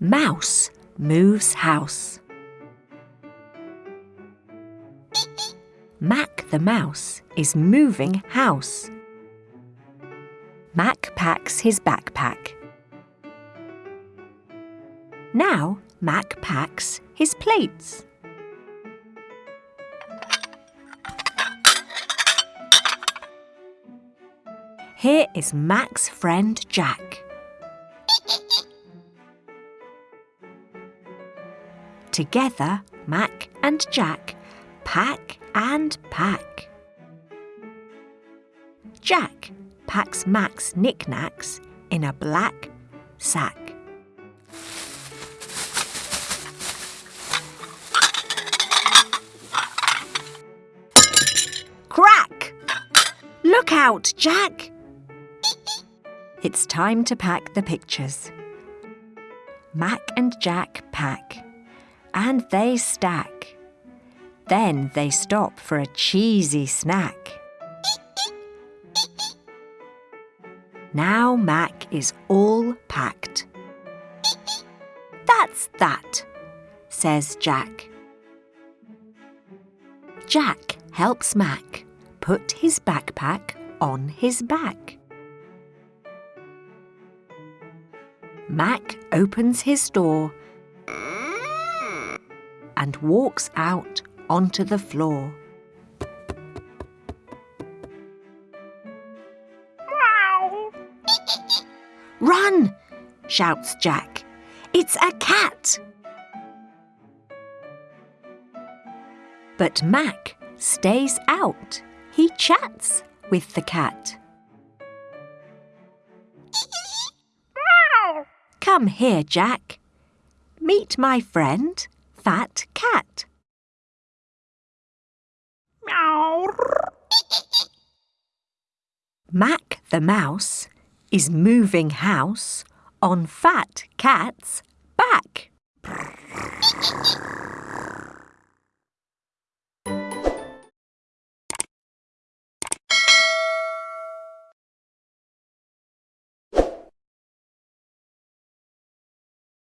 Mouse moves house. Mac the mouse is moving house. Mac packs his backpack. Now Mac packs his plates. Here is Mac's friend Jack. Together, Mac and Jack pack and pack. Jack packs Mac's knickknacks in a black sack. Crack! Look out, Jack! It's time to pack the pictures. Mac and Jack pack, and they stack. Then they stop for a cheesy snack. Now Mac is all packed. That's that, says Jack. Jack helps Mac put his backpack on his back. Mac opens his door and walks out onto the floor. Run! shouts Jack. It's a cat! But Mac stays out. He chats with the cat. Come here, Jack. Meet my friend, Fat Cat. Meow. Mac the mouse is moving house on Fat Cat's back.